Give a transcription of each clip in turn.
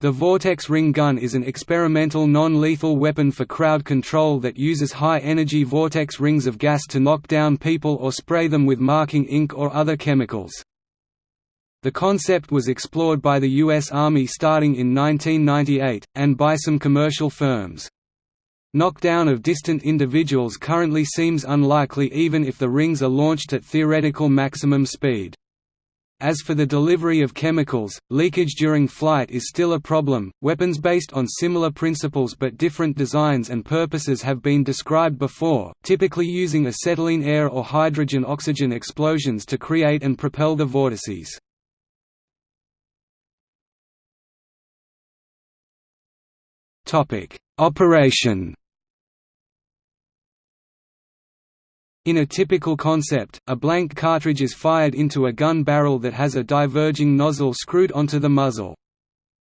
The Vortex Ring Gun is an experimental non-lethal weapon for crowd control that uses high-energy vortex rings of gas to knock down people or spray them with marking ink or other chemicals. The concept was explored by the U.S. Army starting in 1998, and by some commercial firms. Knockdown of distant individuals currently seems unlikely even if the rings are launched at theoretical maximum speed. As for the delivery of chemicals, leakage during flight is still a problem. Weapons based on similar principles but different designs and purposes have been described before, typically using acetylene air or hydrogen oxygen explosions to create and propel the vortices. Topic: Operation In a typical concept, a blank cartridge is fired into a gun barrel that has a diverging nozzle screwed onto the muzzle.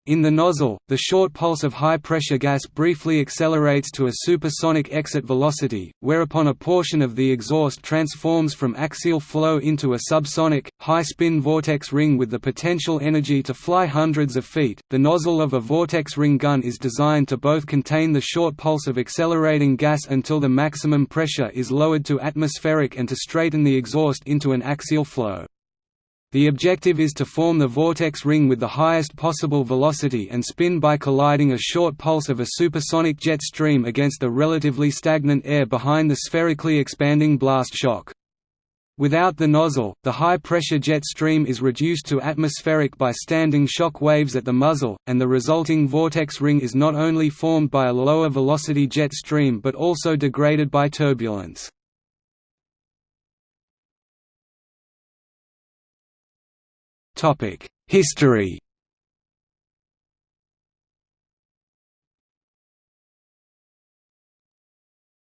In the nozzle, the short pulse of high-pressure gas briefly accelerates to a supersonic exit velocity, whereupon a portion of the exhaust transforms from axial flow into a subsonic, high-spin vortex ring with the potential energy to fly hundreds of feet. The nozzle of a vortex ring gun is designed to both contain the short pulse of accelerating gas until the maximum pressure is lowered to atmospheric and to straighten the exhaust into an axial flow. The objective is to form the vortex ring with the highest possible velocity and spin by colliding a short pulse of a supersonic jet stream against the relatively stagnant air behind the spherically expanding blast shock. Without the nozzle, the high-pressure jet stream is reduced to atmospheric by standing shock waves at the muzzle, and the resulting vortex ring is not only formed by a lower velocity jet stream but also degraded by turbulence. History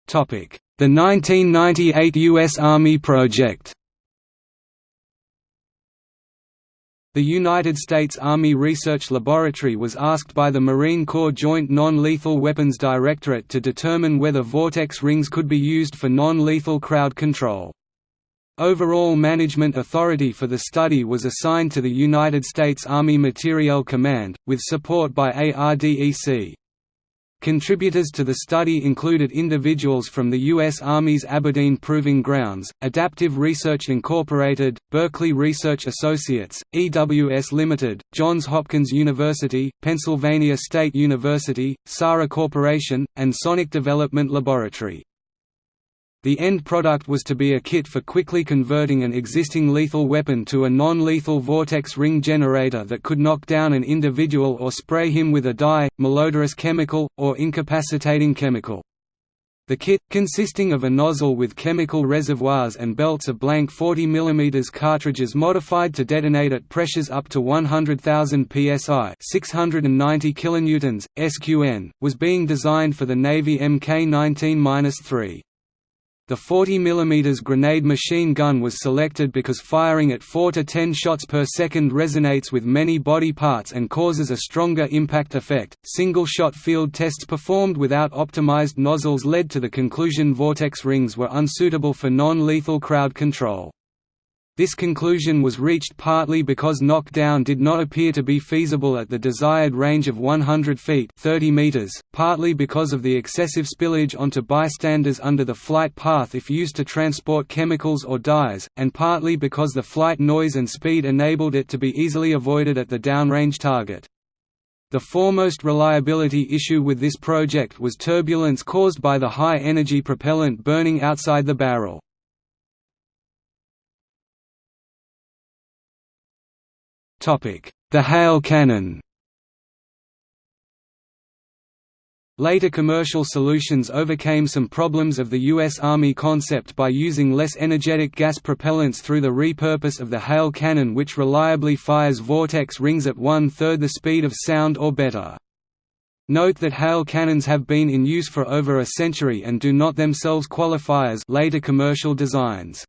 Topic: The 1998 U.S. Army project The United States Army Research Laboratory was asked by the Marine Corps Joint Non-Lethal Weapons Directorate to determine whether vortex rings could be used for non-lethal crowd control. Overall management authority for the study was assigned to the United States Army Materiel Command, with support by ARDEC. Contributors to the study included individuals from the U.S. Army's Aberdeen Proving Grounds, Adaptive Research Incorporated, Berkeley Research Associates, EWS Limited, Johns Hopkins University, Pennsylvania State University, SARA Corporation, and Sonic Development Laboratory. The end product was to be a kit for quickly converting an existing lethal weapon to a non-lethal vortex ring generator that could knock down an individual or spray him with a dye, malodorous chemical, or incapacitating chemical. The kit, consisting of a nozzle with chemical reservoirs and belts of blank 40 mm cartridges modified to detonate at pressures up to 100,000 psi 690 kilonewtons, SQN, was being designed for the Navy Mk-19-3. The 40 mm grenade machine gun was selected because firing at 4 to 10 shots per second resonates with many body parts and causes a stronger impact effect. Single shot field tests performed without optimized nozzles led to the conclusion vortex rings were unsuitable for non lethal crowd control. This conclusion was reached partly because knockdown did not appear to be feasible at the desired range of 100 feet 30 meters, partly because of the excessive spillage onto bystanders under the flight path if used to transport chemicals or dyes, and partly because the flight noise and speed enabled it to be easily avoided at the downrange target. The foremost reliability issue with this project was turbulence caused by the high-energy propellant burning outside the barrel. The hail cannon Later commercial solutions overcame some problems of the U.S. Army concept by using less energetic gas propellants through the repurpose of the hail cannon which reliably fires vortex rings at one-third the speed of sound or better. Note that hail cannons have been in use for over a century and do not themselves qualify as later commercial designs.